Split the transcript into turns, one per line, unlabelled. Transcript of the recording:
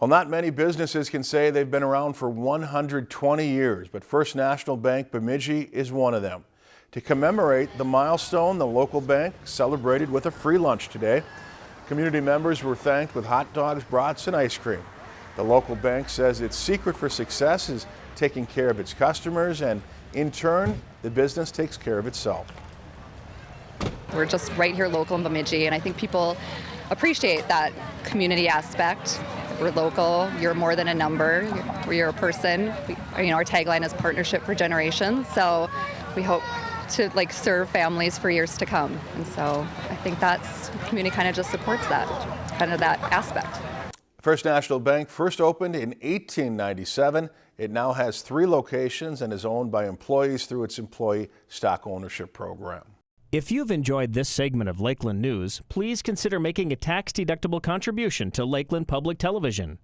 Well, not many businesses can say they've been around for 120 years, but First National Bank Bemidji is one of them. To commemorate the milestone, the local bank celebrated with a free lunch today. Community members were thanked with hot dogs, brats, and ice cream. The local bank says its secret for success is taking care of its customers, and in turn, the business takes care of itself.
We're just right here local in Bemidji, and I think people appreciate that community aspect. We're local. You're more than a number. You're, you're a person. We, you know, our tagline is partnership for generations. So we hope to like serve families for years to come. And so I think that's community kind of just supports that, kind of that aspect.
First National Bank first opened in 1897. It now has three locations and is owned by employees through its employee stock ownership program.
If you've enjoyed this segment of Lakeland News, please consider making a tax-deductible contribution to Lakeland Public Television.